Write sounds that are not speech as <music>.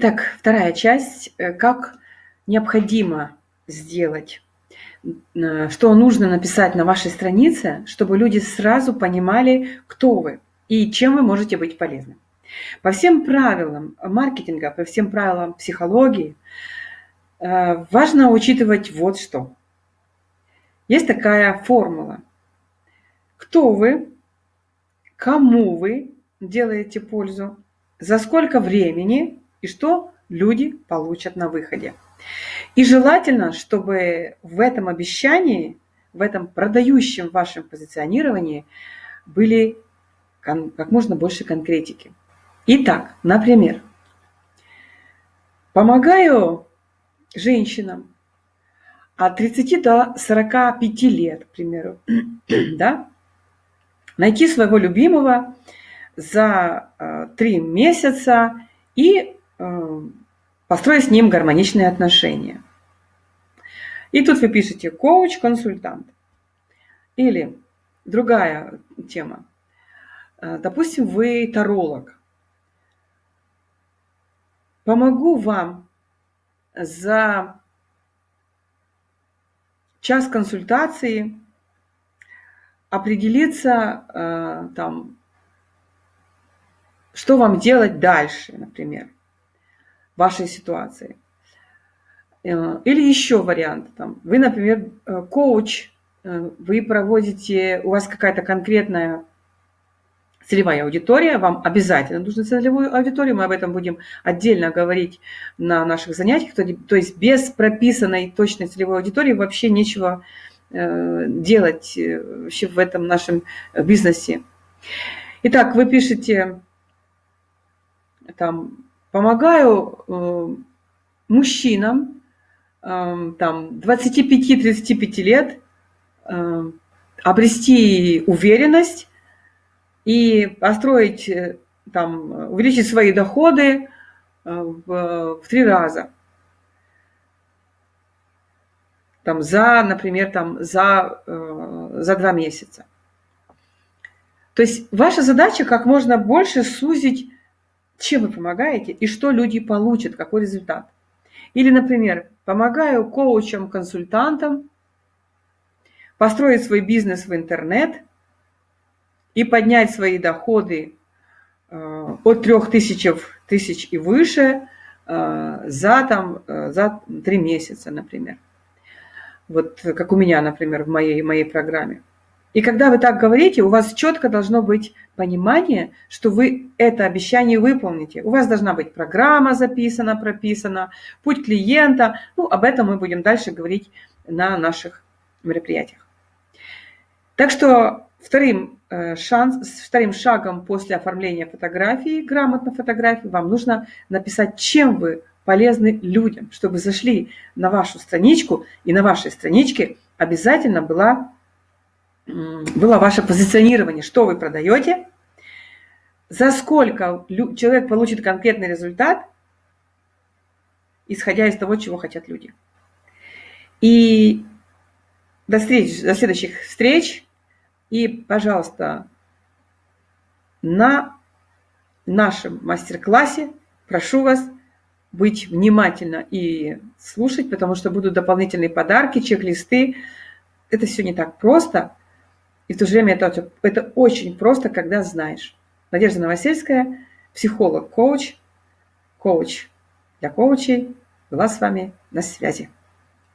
Итак, вторая часть. Э, как необходимо сделать, э, что нужно написать на вашей странице, чтобы люди сразу понимали, кто вы и чем вы можете быть полезны. По всем правилам маркетинга, по всем правилам психологии э, важно учитывать вот что. Есть такая формула. Кто вы, кому вы делаете пользу, за сколько времени и что люди получат на выходе. И желательно, чтобы в этом обещании, в этом продающем вашем позиционировании были как можно больше конкретики. Итак, например, помогаю женщинам от 30 до 45 лет, к примеру, <clears throat> да, найти своего любимого за э, три месяца и построить с ним гармоничные отношения. И тут вы пишете коуч-консультант. Или другая тема. Э, допустим, вы таролог. Помогу вам за час консультации определиться там что вам делать дальше, например, вашей ситуации. Э, или еще вариант. Там, вы, например, э, коуч, э, вы проводите, у вас какая-то конкретная целевая аудитория, вам обязательно нужно целевую аудиторию, мы об этом будем отдельно говорить на наших занятиях, то, то есть без прописанной точной целевой аудитории вообще нечего делать вообще в этом нашем бизнесе. Итак, вы пишете там, помогаю э, мужчинам э, там, 25-35 лет э, обрести уверенность и построить, э, там, увеличить свои доходы э, в, в три раза. Там, за, например, там, за, э, за два месяца. То есть ваша задача как можно больше сузить чем вы помогаете и что люди получат, какой результат. Или, например, помогаю коучам, консультантам построить свой бизнес в интернет и поднять свои доходы э, от 3000 тысяч и выше э, за, там, э, за 3 месяца, например. Вот как у меня, например, в моей, моей программе. И когда вы так говорите, у вас четко должно быть понимание, что вы это обещание выполните. У вас должна быть программа записана, прописана, путь клиента. Ну, об этом мы будем дальше говорить на наших мероприятиях. Так что вторым, э, шанс, вторым шагом после оформления фотографии, грамотной фотографии, вам нужно написать, чем вы полезны людям, чтобы зашли на вашу страничку, и на вашей страничке обязательно была было ваше позиционирование, что вы продаете, за сколько человек получит конкретный результат, исходя из того, чего хотят люди. И до, встреч, до следующих встреч. И, пожалуйста, на нашем мастер-классе прошу вас быть внимательно и слушать, потому что будут дополнительные подарки, чек-листы. Это все не так просто. И в то же время это, это очень просто, когда знаешь. Надежда Новосельская, психолог, коуч, коуч для коучей, была с вами на связи.